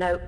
Nope.